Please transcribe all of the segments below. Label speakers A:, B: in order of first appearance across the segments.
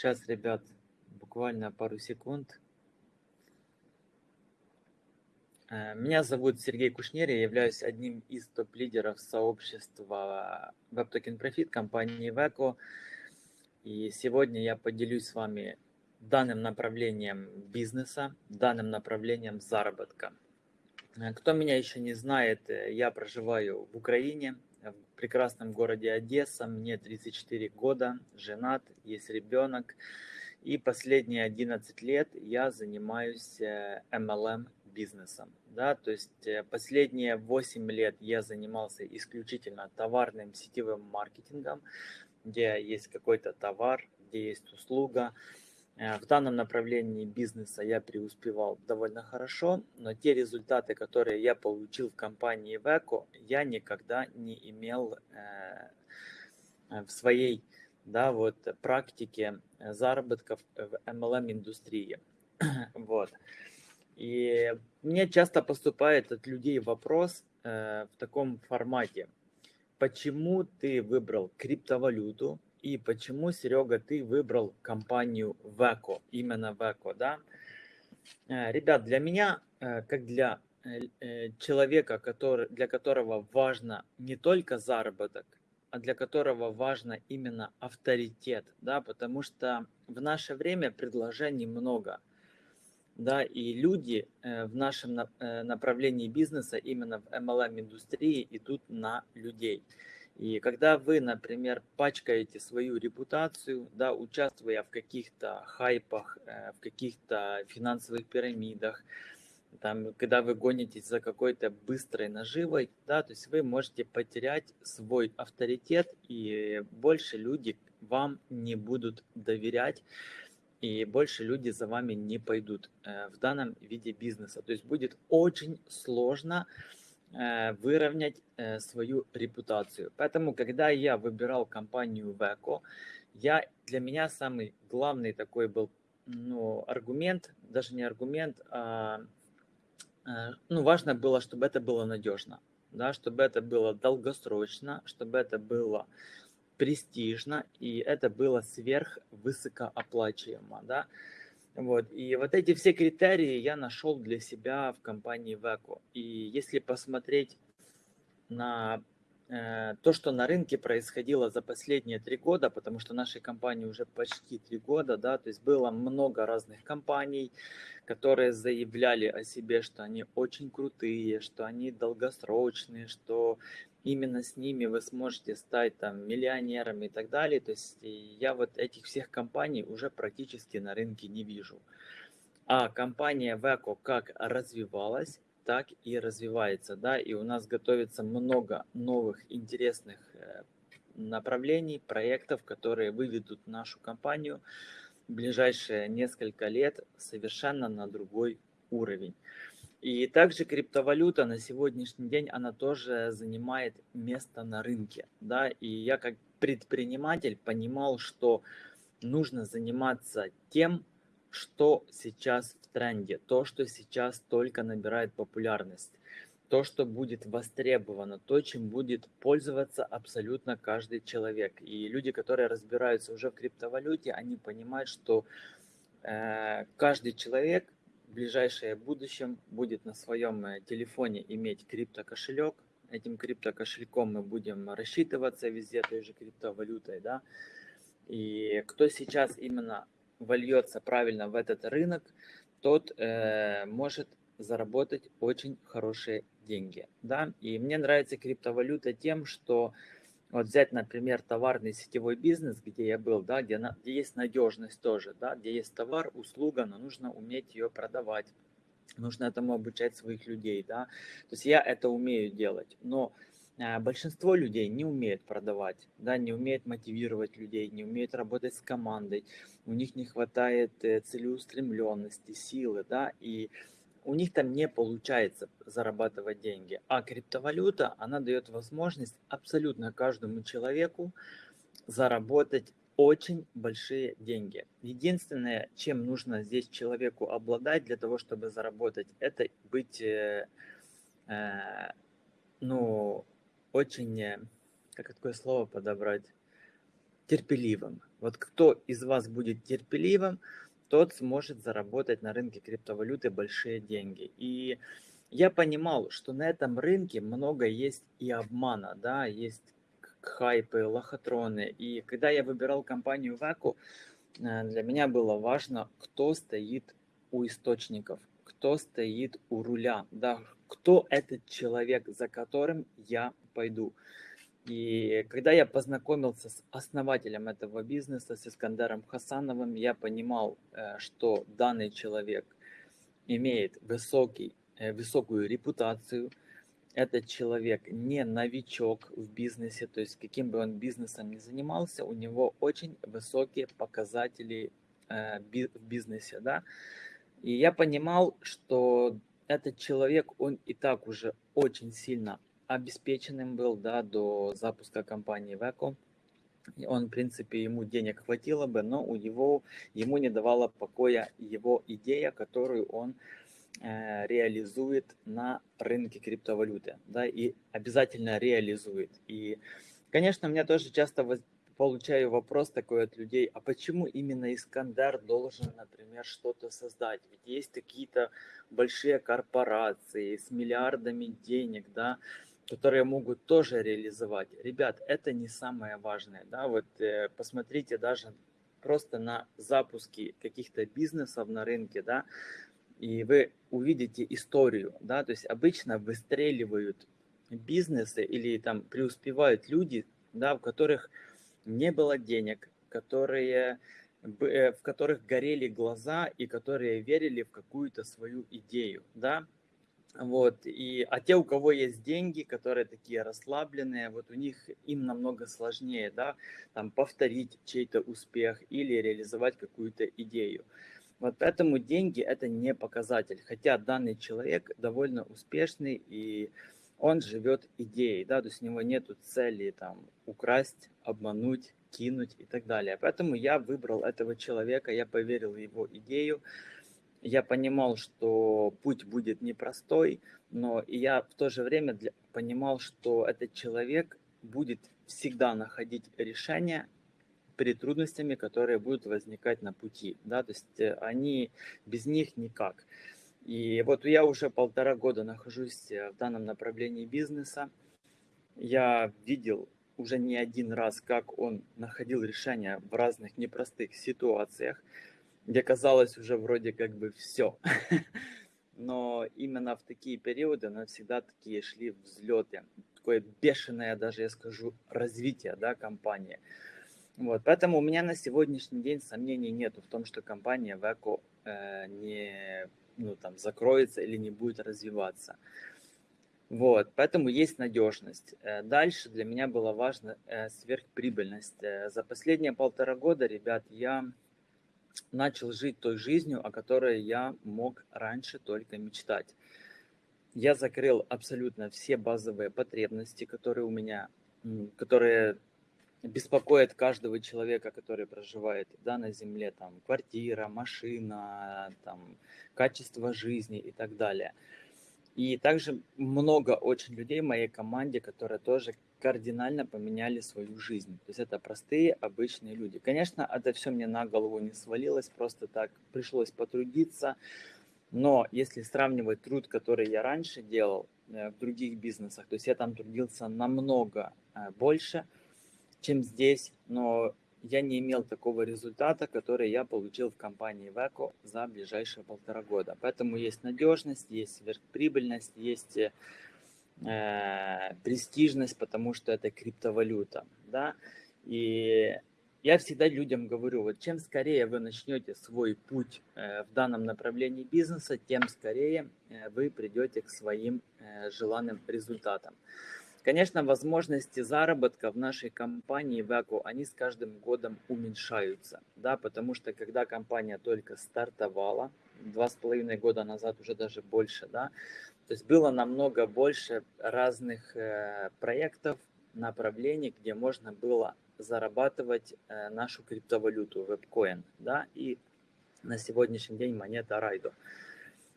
A: Сейчас, ребят, буквально пару секунд. Э, меня зовут Сергей Кушнер, я являюсь одним из топ-лидеров сообщества WebToken Profit компании Veco. И сегодня я поделюсь с вами данным направлением бизнеса, данным направлением заработка. Э, кто меня еще не знает, э, я проживаю в Украине, в прекрасном городе Одесса, мне 34 года, женат, есть ребенок. И последние 11 лет я занимаюсь MLM бизнесом. Да? То есть последние 8 лет я занимался исключительно товарным сетевым маркетингом, где есть какой-то товар, где есть услуга. Э, в данном направлении бизнеса я преуспевал довольно хорошо, но те результаты, которые я получил в компании Veco, я никогда не имел э, в своей да, вот, практике заработков в MLM-индустрии. Вот. И мне часто поступает от людей вопрос э, в таком формате – почему ты выбрал криптовалюту и почему, Серега, ты выбрал компанию Veco, именно Veco, да? Э, ребят, для меня, э, как для э, человека, который, для которого важно не только заработок, а для которого важно именно авторитет, да, потому что в наше время предложений много – да, и люди в нашем направлении бизнеса, именно в MLM-индустрии, идут на людей. И когда вы, например, пачкаете свою репутацию, да, участвуя в каких-то хайпах, э, в каких-то финансовых пирамидах, там, когда вы гонитесь за какой-то быстрой наживой, да, то есть вы можете потерять свой авторитет, и больше люди вам не будут доверять и больше люди за вами не пойдут э, в данном виде бизнеса. То есть будет очень сложно э, выровнять э, свою репутацию. Поэтому, когда я выбирал компанию Veco, я, для меня самый главный такой был ну, аргумент, даже не аргумент, а ну, важно было, чтобы это было надежно, да, чтобы это было долгосрочно, чтобы это было престижно, и это было сверхвысокооплачиваемо, да. Вот. И вот эти все критерии я нашел для себя в компании Veco. И если посмотреть на то, что на рынке происходило за последние три года, потому что нашей компании уже почти три года, да, то есть было много разных компаний, которые заявляли о себе, что они очень крутые, что они долгосрочные, что именно с ними вы сможете стать там миллионерами и так далее. То есть я вот этих всех компаний уже практически на рынке не вижу. А компания Veco как развивалась, так и развивается, да, и у нас готовится много новых интересных э, направлений, проектов, которые выведут нашу компанию в ближайшие несколько лет совершенно на другой уровень. И также криптовалюта на сегодняшний день, она тоже занимает место на рынке. Да? И я как предприниматель понимал, что нужно заниматься тем, что сейчас в тренде, то, что сейчас только набирает популярность, то, что будет востребовано, то, чем будет пользоваться абсолютно каждый человек. И люди, которые разбираются уже в криптовалюте, они понимают, что э, каждый человек в ближайшее будущем будет на своем э, телефоне иметь криптокошелек. Этим криптокошельком мы будем рассчитываться везде той же криптовалютой, да. И кто сейчас именно вольется правильно в этот рынок, тот э, может заработать очень хорошие деньги, да. И мне нравится криптовалюта тем, что вот взять, например, товарный сетевой бизнес, где я был, да, где, на, где есть надежность тоже, да, где есть товар, услуга, но нужно уметь ее продавать, нужно этому обучать своих людей, да. То есть я это умею делать, но большинство людей не умеет продавать, да, не умеет мотивировать людей, не умеет работать с командой, у них не хватает э, целеустремленности, силы, да, и у них там не получается зарабатывать деньги. А криптовалюта, она дает возможность абсолютно каждому человеку заработать очень большие деньги. Единственное, чем нужно здесь человеку обладать для того, чтобы заработать, это быть, э, э, ну, очень, э, как такое слово подобрать, терпеливым. Вот кто из вас будет терпеливым, тот сможет заработать на рынке криптовалюты большие деньги. И я понимал, что на этом рынке много есть и обмана, да, есть хайпы, лохотроны. И когда я выбирал компанию Веку, э, для меня было важно, кто стоит у источников, кто стоит у руля, да, кто этот человек, за которым я пойду. И когда я познакомился с основателем этого бизнеса, с Искандером Хасановым, я понимал, э, что данный человек имеет высокий, э, высокую репутацию. Этот человек не новичок в бизнесе, то есть каким бы он бизнесом ни занимался, у него очень высокие показатели э, в бизнесе. Да? И я понимал, что этот человек, он и так уже очень сильно обеспеченным был да, до запуска компании Веко. Он, в принципе, ему денег хватило бы, но у него, ему не давала покоя его идея, которую он э, реализует на рынке криптовалюты, да, и обязательно реализует. И, конечно, у меня тоже часто воз, получаю вопрос такой от людей, а почему именно Искандер должен, например, что-то создать? Ведь есть какие-то большие корпорации с миллиардами денег, да, которые могут тоже реализовать. Ребят, это не самое важное. Да? Вот э, посмотрите даже просто на запуски каких-то бизнесов на рынке, да, и вы увидите историю, да, то есть обычно выстреливают бизнесы или там преуспевают люди, да, в которых не было денег, которые, э, в которых горели глаза и которые верили в какую-то свою идею, да, вот, и, а те, у кого есть деньги, которые такие расслабленные, вот у них им намного сложнее, да, там повторить чей-то успех или реализовать какую-то идею. Вот поэтому деньги это не показатель, хотя данный человек довольно успешный и он живет идеей, да, то есть у него нету цели там украсть, обмануть, кинуть и так далее. Поэтому я выбрал этого человека, я поверил в его идею, я понимал, что путь будет непростой, но я в то же время для, понимал, что этот человек будет всегда находить решение перед трудностями, которые будут возникать на пути. Да? То есть э, они без них никак. И вот я уже полтора года нахожусь э, в данном направлении бизнеса. Я видел уже не один раз, как он находил решения в разных непростых ситуациях где казалось уже вроде как бы все. Но именно в такие периоды но всегда такие шли взлеты. Такое бешеное даже, я скажу, развитие да, компании. Вот, поэтому у меня на сегодняшний день сомнений нет в том, что компания Веко э, не ну, там, закроется или не будет развиваться. Вот, поэтому есть надежность. Э, дальше для меня было важно э, сверхприбыльность. Э, за последние полтора года, ребят, я начал жить той жизнью, о которой я мог раньше только мечтать. Я закрыл абсолютно все базовые потребности, которые у меня, которые беспокоят каждого человека, который проживает да, на земле, там, квартира, машина, там, качество жизни и так далее. И также много очень людей в моей команде, которые тоже кардинально поменяли свою жизнь. То есть это простые, обычные люди. Конечно, это все мне на голову не свалилось, просто так пришлось потрудиться. Но если сравнивать труд, который я раньше делал э, в других бизнесах, то есть я там трудился намного э, больше, чем здесь, но я не имел такого результата, который я получил в компании Веко за ближайшие полтора года. Поэтому есть надежность, есть сверхприбыльность, есть э, престижность, потому что это криптовалюта, да, и я всегда людям говорю, вот чем скорее вы начнете свой путь э, в данном направлении бизнеса, тем скорее э, вы придете к своим э, желанным результатам. Конечно, возможности заработка в нашей компании Веко, они с каждым годом уменьшаются, да, потому что когда компания только стартовала, два с половиной года назад уже даже больше, да, то есть было намного больше разных э, проектов, направлений, где можно было зарабатывать э, нашу криптовалюту, вебкоин, да, и на сегодняшний день монета Райдо.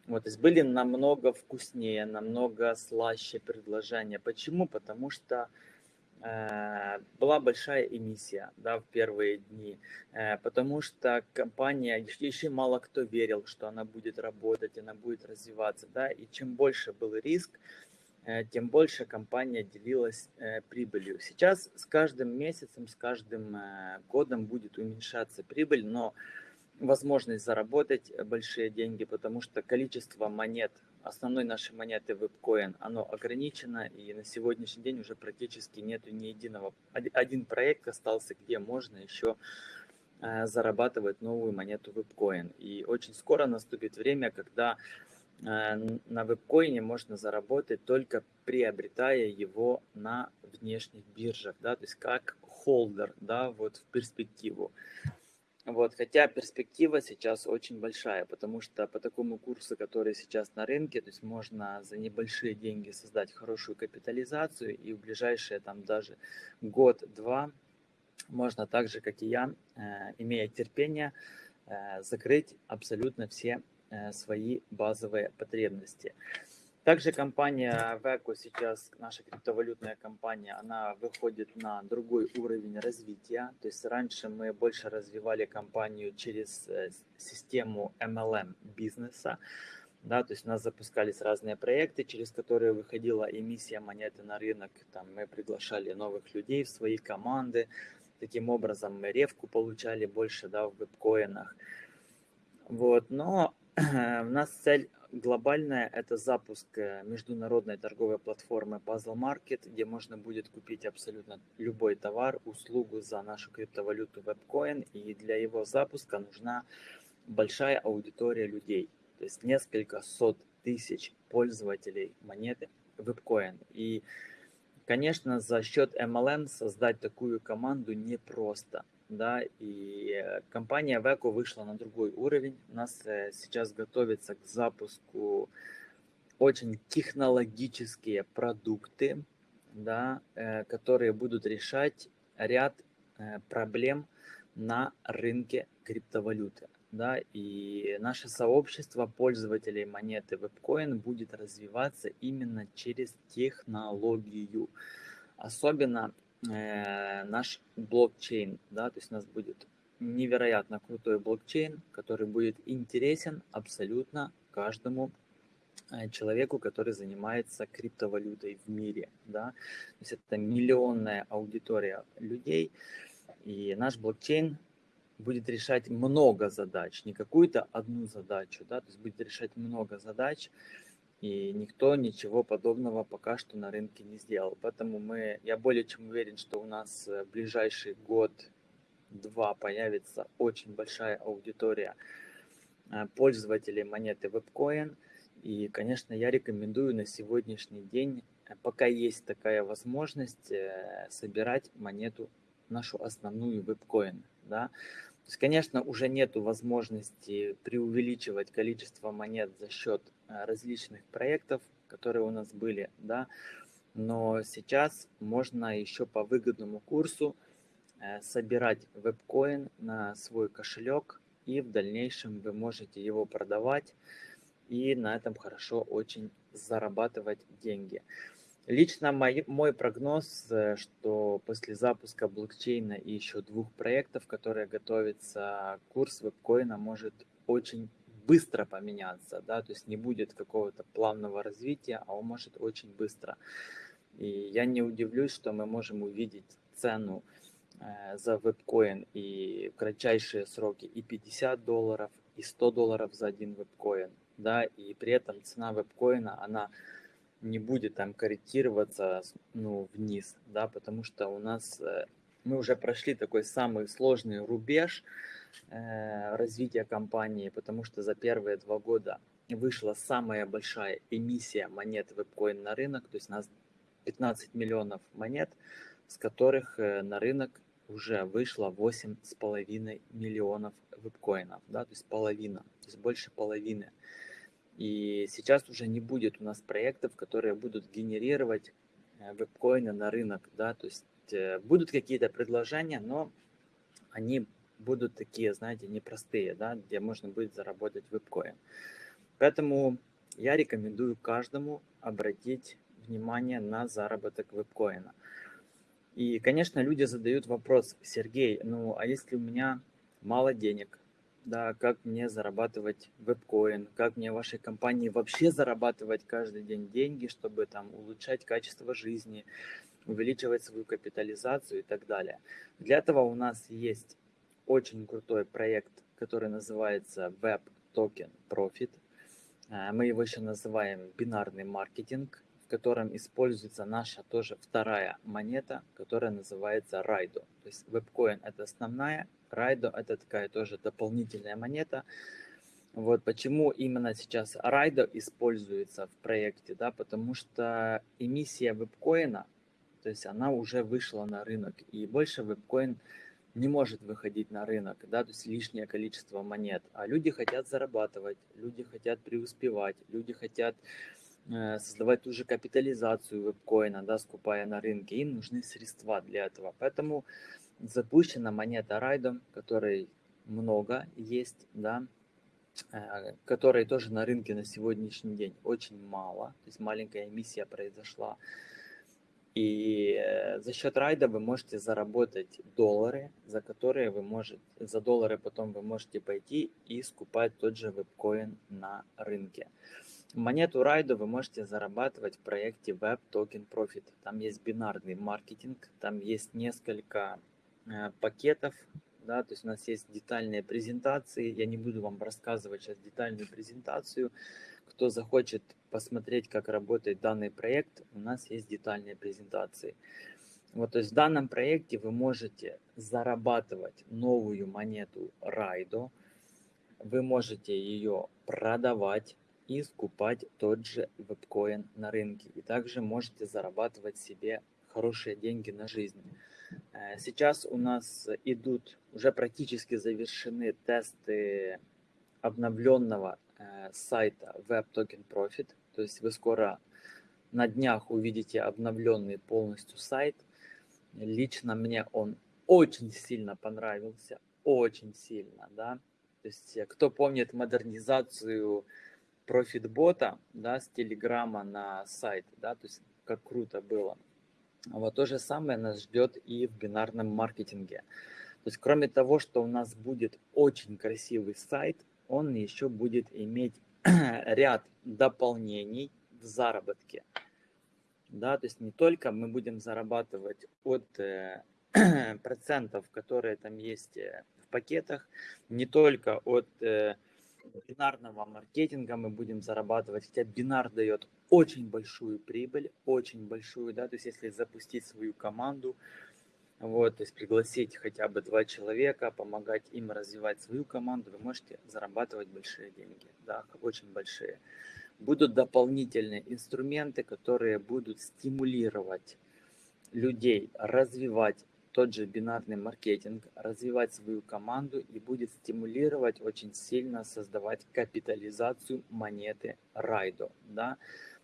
A: Вот, то есть были намного вкуснее, намного слаще предложения. Почему? Потому что была большая эмиссия да, в первые дни, э, потому что компания, еще мало кто верил, что она будет работать, она будет развиваться, да, и чем больше был риск, э, тем больше компания делилась прибылью. Сейчас с каждым месяцем, с каждым годом будет уменьшаться прибыль, но возможность заработать большие деньги, потому что количество монет основной нашей монеты WebCoin, оно ограничено, и на сегодняшний день уже практически нету ни единого. Один проект остался, где можно еще э, зарабатывать новую монету WebCoin. И очень скоро наступит время, когда э, на вебкоине можно заработать только приобретая его на внешних биржах, да, то есть как холдер, да, вот в перспективу. Вот, хотя перспектива сейчас очень большая, потому что по такому курсу, который сейчас на рынке, то есть можно за небольшие деньги создать хорошую капитализацию и в ближайшие там даже год-два можно так же, как и я, э, имея терпение, э, закрыть абсолютно все э, свои базовые потребности. Также компания Veco сейчас, наша криптовалютная компания, она выходит на другой уровень развития. То есть раньше мы больше развивали компанию через э, систему MLM бизнеса. Да, то есть у нас запускались разные проекты, через которые выходила эмиссия монеты на рынок. Там мы приглашали новых людей в свои команды. Таким образом мы ревку получали больше да, в вебкоинах. Вот, но у нас цель глобальная – это запуск э, международной торговой платформы Puzzle Market, где можно будет купить абсолютно любой товар, услугу за нашу криптовалюту WebCoin, и для его запуска нужна большая аудитория людей, то есть несколько сот тысяч пользователей монеты WebCoin. И, конечно, за счет MLM создать такую команду непросто – да, и э, компания Veco вышла на другой уровень. У нас э, сейчас готовится к запуску очень технологические продукты, да, э, которые будут решать ряд проблем на рынке криптовалюты. Да, и наше сообщество пользователей монеты WebCoin будет развиваться именно через технологию. Особенно э, наш блокчейн, да, то есть у нас будет невероятно крутой блокчейн, который будет интересен абсолютно каждому э, человеку, который занимается криптовалютой в мире, да, то есть это миллионная аудитория людей, и наш блокчейн будет решать много задач, не какую-то одну задачу, да, то есть будет решать много задач, и никто ничего подобного пока что на рынке не сделал. Поэтому мы, я более чем уверен, что у нас в ближайший год-два появится очень большая аудитория э, пользователей монеты WebCoin. И, конечно, я рекомендую на сегодняшний день, э, пока есть такая возможность, э, собирать монету, нашу основную WebCoin. Да? То есть, конечно, уже нет возможности преувеличивать количество монет за счет э, различных проектов, которые у нас были, да, но сейчас можно еще по выгодному курсу э, собирать вебкоин на свой кошелек, и в дальнейшем вы можете его продавать, и на этом хорошо очень зарабатывать деньги. Лично мой, мой прогноз, э, что после запуска блокчейна и еще двух проектов, которые готовятся, курс вебкоина может очень быстро поменяться, да, то есть не будет какого-то плавного развития, а он может очень быстро. И я не удивлюсь, что мы можем увидеть цену э, за вебкоин и в кратчайшие сроки и 50 долларов, и 100 долларов за один вебкоин, да, и при этом цена вебкоина, она не будет там корректироваться ну, вниз, да, потому что у нас э, мы уже прошли такой самый сложный рубеж э, развития компании, потому что за первые два года вышла самая большая эмиссия монет вебкоин на рынок, то есть у нас 15 миллионов монет, с которых э, на рынок уже вышло 8,5 миллионов вебкоинов, да, то есть половина, то есть больше половины. И сейчас уже не будет у нас проектов, которые будут генерировать э, вебкоины на рынок, да, то есть э, будут какие-то предложения, но они будут такие, знаете, непростые, да, где можно будет заработать вебкоин. Поэтому я рекомендую каждому обратить внимание на заработок вебкоина. И, конечно, люди задают вопрос, Сергей, ну а если у меня мало денег, да, как мне зарабатывать вебкоин, как мне в вашей компании вообще зарабатывать каждый день деньги, чтобы там улучшать качество жизни, увеличивать свою капитализацию и так далее. Для этого у нас есть очень крутой проект, который называется Web Token Profit. Э, мы его еще называем бинарный маркетинг, в котором используется наша тоже вторая монета, которая называется Raido. То есть WebCoin это основная, Raido это такая тоже дополнительная монета. Вот почему именно сейчас Raido используется в проекте, да, потому что эмиссия вебкоина, то есть она уже вышла на рынок, и больше вебкоин не может выходить на рынок, да, то есть лишнее количество монет. А люди хотят зарабатывать, люди хотят преуспевать, люди хотят э, создавать ту же капитализацию вебкоина, да, скупая на рынке. Им нужны средства для этого. Поэтому запущена монета Райдом, которой много есть, да, э, которой тоже на рынке на сегодняшний день очень мало. То есть маленькая эмиссия произошла. И э, за счет райда вы можете заработать доллары, за которые вы можете, за доллары потом вы можете пойти и скупать тот же вебкоин на рынке. Монету райда вы можете зарабатывать в проекте Web Token Profit. Там есть бинарный маркетинг, там есть несколько э, пакетов, да, то есть у нас есть детальные презентации. Я не буду вам рассказывать сейчас детальную презентацию, кто захочет посмотреть, как работает данный проект, у нас есть детальные презентации. Вот, то есть в данном проекте вы можете зарабатывать новую монету Райдо, вы можете ее продавать и скупать тот же вебкоин на рынке. И также можете зарабатывать себе хорошие деньги на жизнь. Э, сейчас у нас идут, уже практически завершены тесты обновленного Э, сайта Web Token Profit. То есть вы скоро на днях увидите обновленный полностью сайт. Лично мне он очень сильно понравился, очень сильно, да. То есть э, кто помнит модернизацию профитбота, да, с Телеграма на сайт, да, то есть как круто было. Вот то же самое нас ждет и в бинарном маркетинге. То есть кроме того, что у нас будет очень красивый сайт, он еще будет иметь ряд дополнений в заработке. Да, то есть не только мы будем зарабатывать от э, процентов, которые там есть э, в пакетах, не только от э, бинарного маркетинга мы будем зарабатывать, хотя бинар дает очень большую прибыль, очень большую, да, то есть если запустить свою команду, вот, то есть пригласить хотя бы два человека, помогать им развивать свою команду, вы можете зарабатывать большие деньги, да, очень большие. Будут дополнительные инструменты, которые будут стимулировать людей развивать тот же бинарный маркетинг, развивать свою команду и будет стимулировать очень сильно создавать капитализацию монеты Райдо. Да?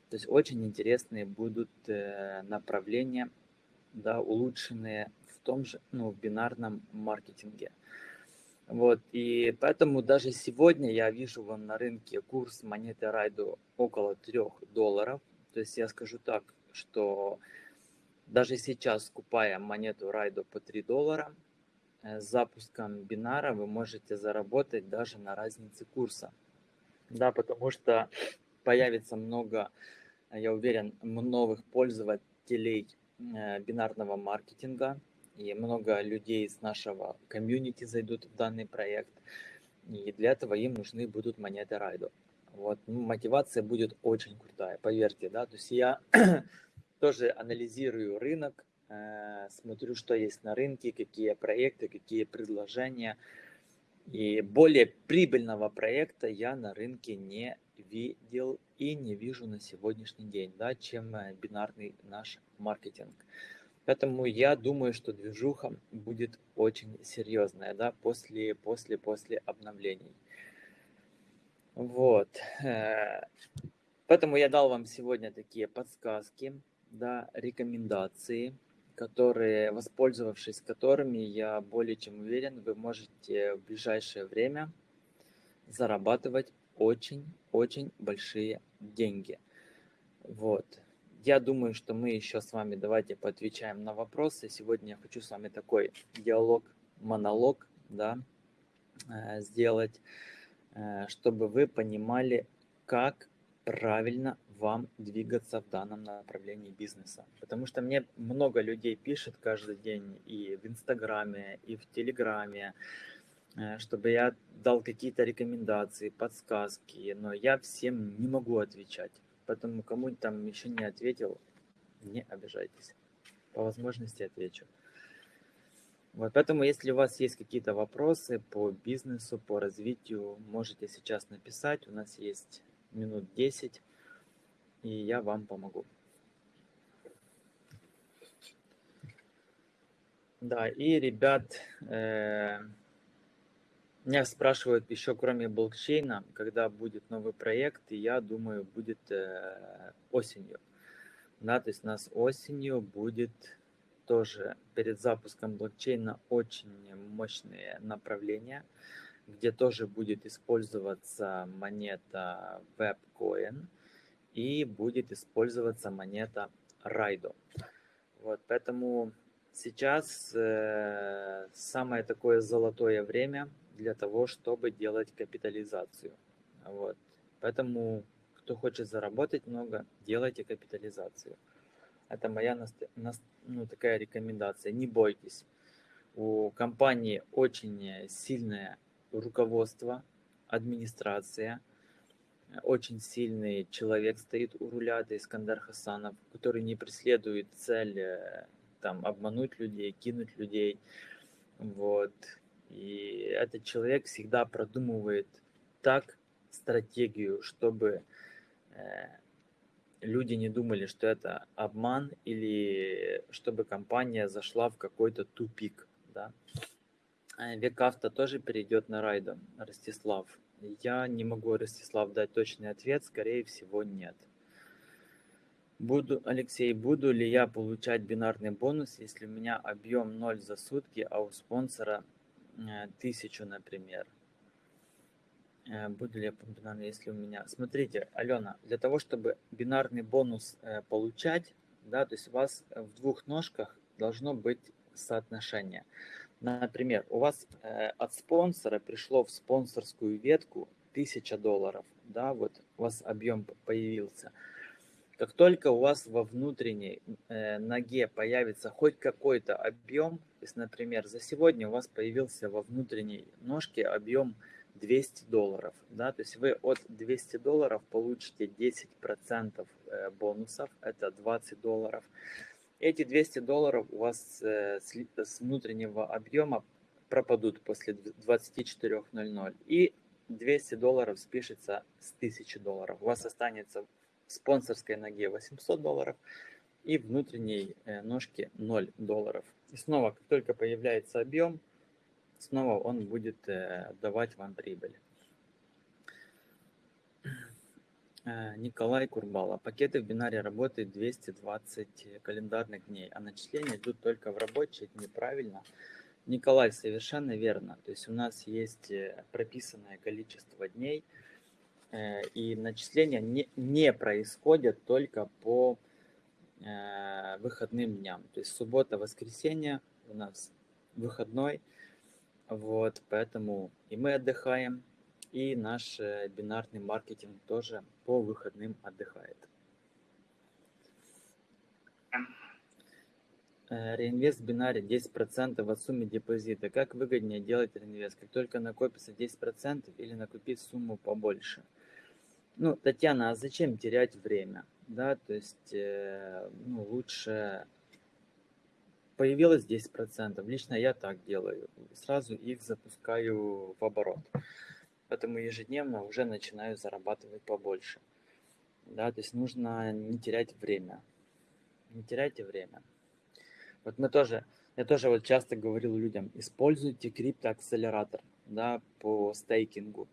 A: То есть очень интересные будут э, направления, да, улучшенные в том же, ну, в бинарном маркетинге. Вот, и поэтому даже сегодня я вижу вон на рынке курс монеты Райду около 3 долларов. То есть я скажу так, что даже сейчас, скупая монету Райду по 3 доллара, э, с запуском бинара вы можете заработать даже на разнице курса. Да, потому что появится много, я уверен, новых пользователей э, бинарного маркетинга, и много людей из нашего комьюнити зайдут в данный проект. И для этого им нужны будут монеты райду. Вот, ну, мотивация будет очень крутая, поверьте, да. То есть я тоже анализирую рынок, э, смотрю, что есть на рынке, какие проекты, какие предложения. И более прибыльного проекта я на рынке не видел и не вижу на сегодняшний день, да, чем э, бинарный наш маркетинг. Поэтому я думаю, что движуха будет очень серьезная, да, после, после, после обновлений. Вот. Э, поэтому я дал вам сегодня такие подсказки, да, рекомендации, которые, воспользовавшись которыми, я более чем уверен, вы можете в ближайшее время зарабатывать очень-очень большие деньги. Вот. я думаю, что мы еще с вами давайте поотвечаем на вопросы. Сегодня я хочу с вами такой диалог, монолог, да, э, сделать, э, чтобы вы понимали, как правильно вам двигаться в данном направлении бизнеса. Потому что мне много людей пишет каждый день и в Инстаграме, и в Телеграме, э, чтобы я дал какие-то рекомендации, подсказки, но я всем не могу отвечать. Поэтому кому там еще не ответил, не обижайтесь. По возможности отвечу. Вот, поэтому, если у вас есть какие-то вопросы по бизнесу, по развитию, можете сейчас написать. У нас есть минут 10, и я вам помогу. Да, и, ребят, э, меня спрашивают еще, кроме блокчейна, когда будет новый проект, и я думаю, будет э, осенью. Да, то есть у нас осенью будет тоже перед запуском блокчейна очень мощные направления, где тоже будет использоваться монета WebCoin и будет использоваться монета Raido. Вот, поэтому сейчас э, самое такое золотое время для того, чтобы делать капитализацию. Вот. Поэтому, кто хочет заработать много, делайте капитализацию. Это моя ну, такая рекомендация. Не бойтесь. У компании очень сильное руководство, администрация, очень сильный человек стоит у руля, это Искандар Хасанов, который не преследует цель э, там, обмануть людей, кинуть людей. Вот. И этот человек всегда продумывает так стратегию, чтобы э, люди не думали, что это обман или чтобы компания зашла в какой-то тупик. Да? Э, Векавто тоже перейдет на Райдо, Ростислав. Я не могу, Ростислав, дать точный ответ, скорее всего, нет. Буду, Алексей, буду ли я получать бинарный бонус, если у меня объем 0 за сутки, а у спонсора Э, тысячу, например. Э, буду ли я бинарный, если у меня... Смотрите, Алена, для того, чтобы бинарный бонус э, получать, да, то есть у вас в двух ножках должно быть соотношение. Например, у вас от спонсора пришло в спонсорскую ветку 1000 долларов, да, вот у вас объем появился. Как только у вас во внутренней э, ноге появится хоть какой-то объем, то есть, например, за сегодня у вас появился во внутренней ножке объем 200 долларов, да, то есть вы от 200 долларов получите 10% э, бонусов, это 20 долларов. Эти 200 долларов у вас э, с, с внутреннего объема пропадут после 24.00 и 200 долларов спишется с 1000 долларов. У вас останется спонсорской ноге 800 долларов и внутренней э, ножке 0 долларов. И снова, как только появляется объем, снова он будет э, давать вам прибыль. Э, Николай Курбала. Пакеты в бинаре работают 220 календарных дней, а начисления идут только в рабочие дни. Правильно? Николай, совершенно верно. То есть у нас есть прописанное количество дней – Э, и начисления не, не происходят только по э, выходным дням. То есть суббота, воскресенье у нас выходной, вот, поэтому и мы отдыхаем, и наш э, бинарный маркетинг тоже по выходным отдыхает. Реинвест в бинаре 10% от суммы депозита. Как выгоднее делать реинвест? Как только накопится 10% или накупить сумму побольше – ну, Татьяна, а зачем терять время? Да, то есть, э, ну, лучше появилось 10%. Лично я так делаю. Сразу их запускаю в оборот. Поэтому ежедневно уже начинаю зарабатывать побольше. Да, то есть нужно не терять время. Не теряйте время. Вот мы тоже, я тоже вот часто говорил людям, используйте криптоакселератор да, по стейкингу,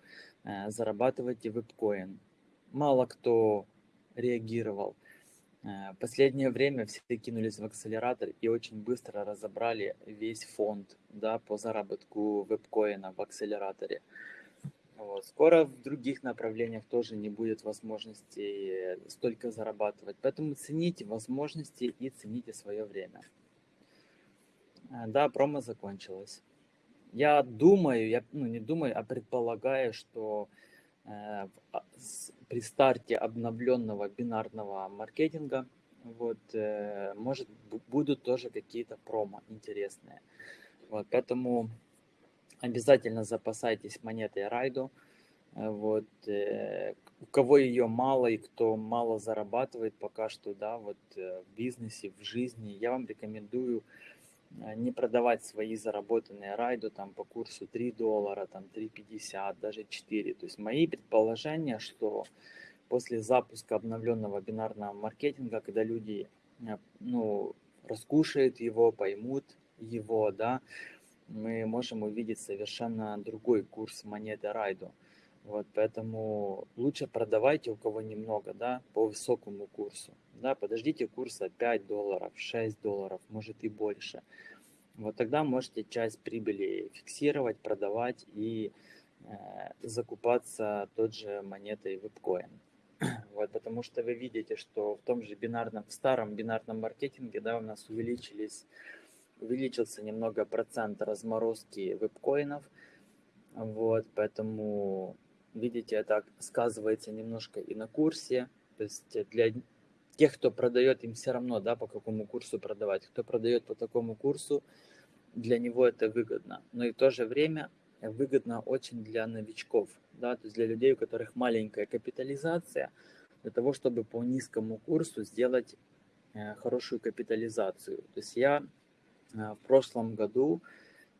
A: э, зарабатывайте вебкоин, мало кто реагировал. Э, последнее время все кинулись в акселератор и очень быстро разобрали весь фонд да, по заработку вебкоина в акселераторе. Вот. Скоро в других направлениях тоже не будет возможности столько зарабатывать. Поэтому цените возможности и цените свое время. А, да, промо закончилось. Я думаю, я ну, не думаю, а предполагаю, что э, а, при старте обновленного бинарного маркетинга вот, э, может будут тоже какие-то промо интересные. Вот, поэтому обязательно запасайтесь монетой Райду. Э, вот, э, у кого ее мало и кто мало зарабатывает пока что, да, вот э, в бизнесе, в жизни, я вам рекомендую не продавать свои заработанные райду там по курсу 3 доллара, там 3,50, даже 4. То есть мои предположения, что после запуска обновленного бинарного маркетинга, когда люди ну, раскушают его, поймут его, да, мы можем увидеть совершенно другой курс монеты Райду. Вот, поэтому лучше продавайте у кого немного, да, по высокому курсу. Да, подождите курса 5 долларов, 6 долларов, может и больше. Вот тогда можете часть прибыли фиксировать, продавать и э, закупаться тот же монетой вебкоин. Вот, потому что вы видите, что в том же бинарном, в старом бинарном маркетинге, да, у нас увеличились увеличился немного процент разморозки вебкоинов. Вот, поэтому, видите, это сказывается немножко и на курсе. То есть для тех, кто продает, им все равно, да, по какому курсу продавать. Кто продает по такому курсу, для него это выгодно. Но и в то же время выгодно очень для новичков, да, то есть для людей, у которых маленькая капитализация, для того, чтобы по низкому курсу сделать э, хорошую капитализацию. То есть я в прошлом году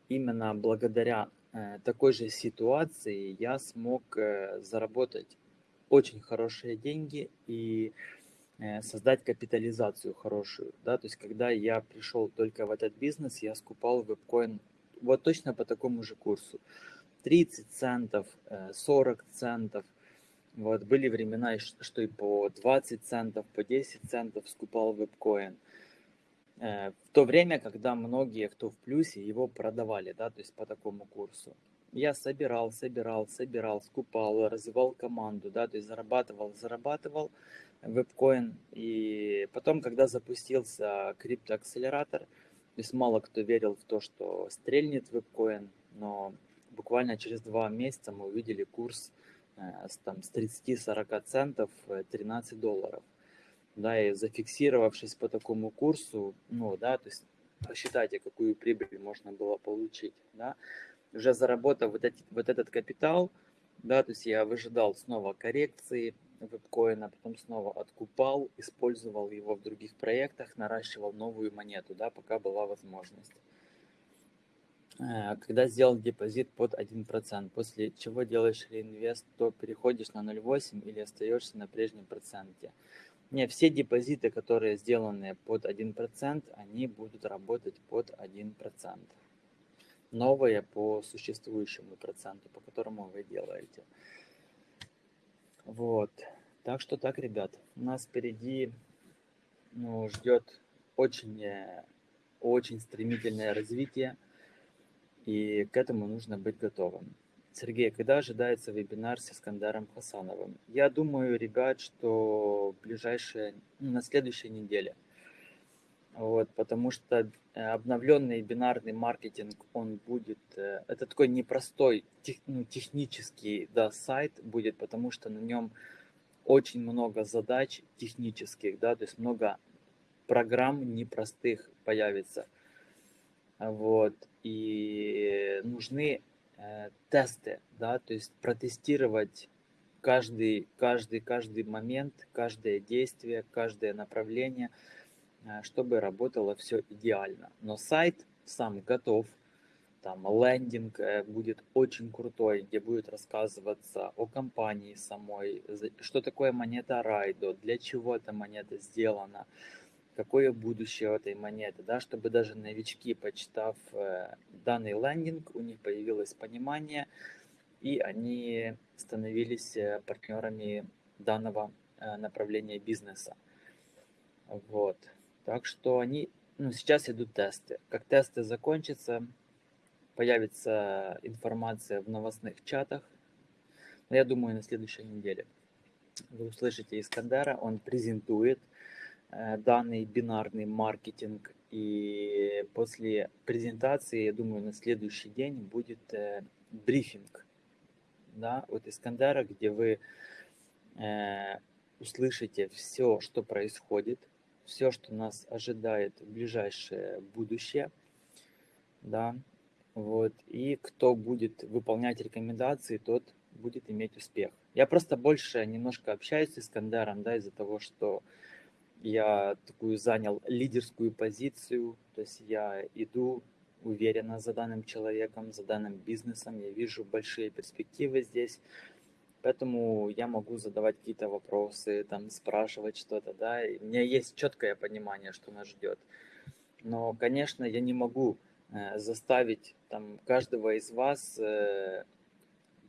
A: именно благодаря э, такой же ситуации я смог э, заработать очень хорошие деньги и создать капитализацию хорошую. Да? То есть когда я пришел только в этот бизнес, я скупал вебкоин вот точно по такому же курсу. 30 центов, 40 центов. Вот были времена, что и по 20 центов, по 10 центов скупал вебкоин. Э, в то время, когда многие, кто в плюсе, его продавали, да, то есть по такому курсу. Я собирал, собирал, собирал, скупал, развивал команду, да, то есть зарабатывал, зарабатывал вебкоин. И потом, когда запустился криптоакселератор, то есть мало кто верил в то, что стрельнет вебкоин, но буквально через два месяца мы увидели курс э, там, с 30-40 центов 13 э, долларов да, и зафиксировавшись по такому курсу, ну, да, то есть посчитайте, какую прибыль можно было получить, да, уже заработав вот, эти, вот этот капитал, да, то есть я выжидал снова коррекции вебкоина, потом снова откупал, использовал его в других проектах, наращивал новую монету, да, пока была возможность. Э, когда сделал депозит под 1%, после чего делаешь реинвест, то переходишь на 0,8 или остаешься на прежнем проценте. Не, все депозиты, которые сделаны под 1%, они будут работать под 1%. Новые по существующему проценту, по которому вы делаете. Вот. Так что так, ребят. У нас впереди ну, ждет очень, очень стремительное развитие. И к этому нужно быть готовым. Сергей, когда ожидается вебинар с Искандаром Хасановым? Я думаю, ребят, что ближайшие, ну, на следующей неделе. Вот, потому что э, обновленный бинарный маркетинг, он будет, э, это такой непростой тех, ну, технический да, сайт будет, потому что на нем очень много задач технических, да, то есть много программ непростых появится. Вот, и нужны Э, тесты, да, то есть протестировать каждый, каждый, каждый момент, каждое действие, каждое направление, э, чтобы работало все идеально. Но сайт сам готов, там лендинг э, будет очень крутой, где будет рассказываться о компании самой, что такое монета Райдо, для чего эта монета сделана, какое будущее этой монеты, да, чтобы даже новички, почитав э, данный лендинг, у них появилось понимание, и они становились э, партнерами данного э, направления бизнеса. Вот. Так что они, ну, сейчас идут тесты. Как тесты закончатся, появится информация в новостных чатах, я думаю, на следующей неделе вы услышите Искандера, он презентует данный бинарный маркетинг, и после презентации, я думаю, на следующий день будет э, брифинг, да, от Искандера, где вы э, услышите все, что происходит, все, что нас ожидает в ближайшее будущее, да, вот, и кто будет выполнять рекомендации, тот будет иметь успех. Я просто больше немножко общаюсь с Искандером, да, из-за того, что я такую занял лидерскую позицию, то есть я иду уверенно за данным человеком, за данным бизнесом, я вижу большие перспективы здесь, поэтому я могу задавать какие-то вопросы, там, спрашивать что-то, да, и у меня есть четкое понимание, что нас ждет. Но, конечно, я не могу э, заставить там каждого из вас э,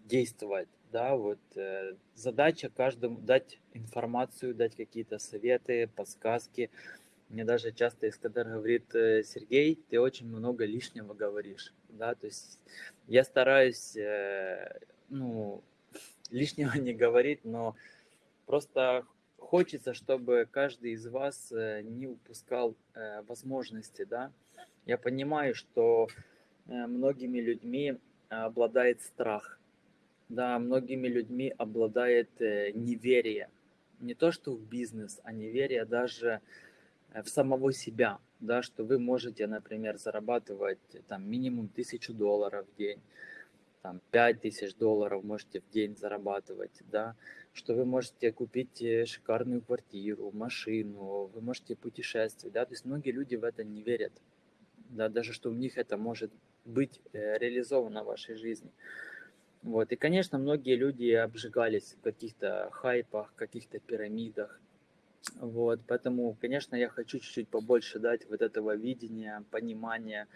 A: действовать, да, вот э, задача каждому дать информацию, дать какие-то советы, подсказки. Мне даже часто Искадар говорит, э, Сергей, ты очень много лишнего говоришь, да, то есть я стараюсь, э, ну, лишнего не говорить, но просто хочется, чтобы каждый из вас э, не упускал э, возможности, да. Я понимаю, что э, многими людьми обладает страх, да, многими людьми обладает э, неверие. Не то, что в бизнес, а неверие даже э, в самого себя, да, что вы можете, например, зарабатывать э, там минимум тысячу долларов в день, там пять тысяч долларов можете в день зарабатывать, да, что вы можете купить шикарную квартиру, машину, вы можете путешествовать, да, то есть многие люди в это не верят, да, даже что у них это может быть реализовано в вашей жизни. Вот. И, конечно, многие люди обжигались в каких-то хайпах, каких-то пирамидах. Вот. Поэтому, конечно, я хочу чуть-чуть побольше дать вот этого видения, понимания,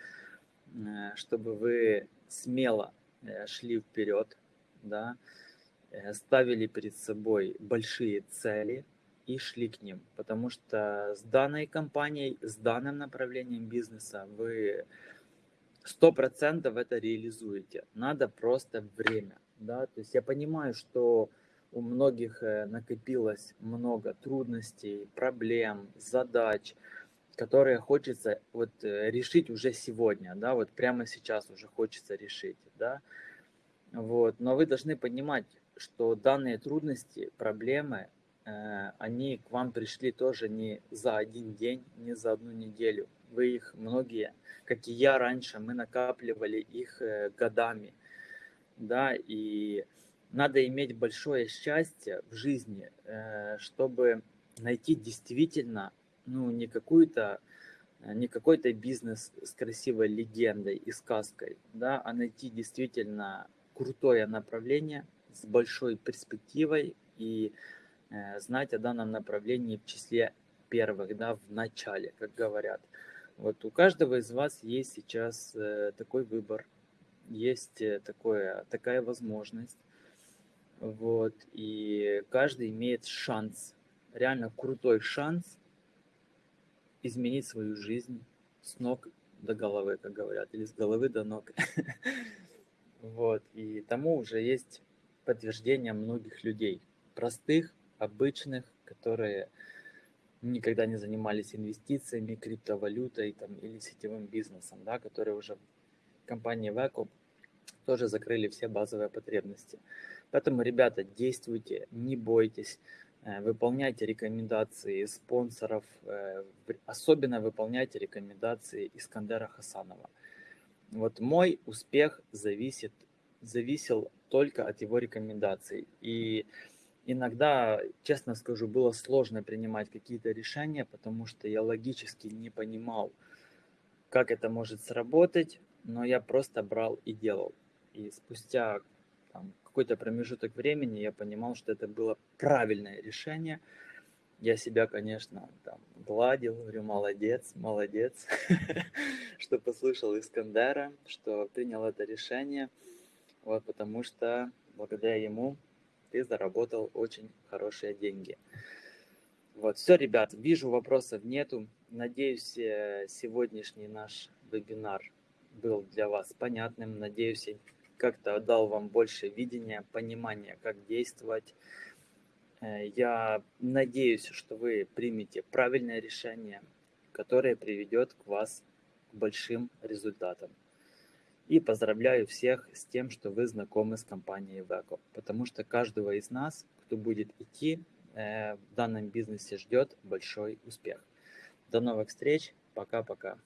A: э, чтобы вы смело э, шли вперед, да, э, ставили перед собой большие цели и шли к ним. Потому что с данной компанией, с данным направлением бизнеса вы сто процентов это реализуете. Надо просто время, да, то есть я понимаю, что у многих э, накопилось много трудностей, проблем, задач, которые хочется вот э, решить уже сегодня, да, вот прямо сейчас уже хочется решить, да, вот, но вы должны понимать, что данные трудности, проблемы, э, они к вам пришли тоже не за один день, не за одну неделю, вы их многие, как и я раньше, мы накапливали их э, годами, да, и надо иметь большое счастье в жизни, э, чтобы найти действительно, ну, не какую-то, э, не какой-то бизнес с красивой легендой и сказкой, да, а найти действительно крутое направление с большой перспективой и знать о данном направлении в числе первых, да, в начале, как говорят. Вот у каждого из вас есть сейчас э, такой выбор, есть э, такое, такая возможность. Вот, и каждый имеет шанс, реально крутой шанс изменить свою жизнь с ног до головы, как говорят, или с головы до ног. Вот, и тому уже есть подтверждение многих людей, простых, обычных, которые никогда не занимались инвестициями, криптовалютой там, или сетевым бизнесом, да, которые уже компании Веко тоже закрыли все базовые потребности. Поэтому, ребята, действуйте, не бойтесь, э, выполняйте рекомендации спонсоров, э, особенно выполняйте рекомендации Искандера Хасанова. Вот мой успех зависит, зависел только от его рекомендаций. И иногда, честно скажу, было сложно принимать какие-то решения, потому что я логически не понимал, как это может сработать, но я просто брал и делал. И спустя какой-то промежуток времени я понимал, что это было правильное решение. Я себя, конечно, там гладил, говорю, молодец, молодец, что послушал Искандера, что принял это решение, вот, потому что благодаря ему ты заработал очень хорошие деньги. Вот, все, ребят, вижу, вопросов нету. Надеюсь, э, сегодняшний наш вебинар был для вас понятным. Надеюсь, как-то дал вам больше видения, понимания, как действовать. Э, я надеюсь, что вы примете правильное решение, которое приведет к вас к большим результатам. И поздравляю всех с тем, что вы знакомы с компанией Veco, потому что каждого из нас, кто будет идти э, в данном бизнесе, ждет большой успех. До новых встреч. Пока-пока.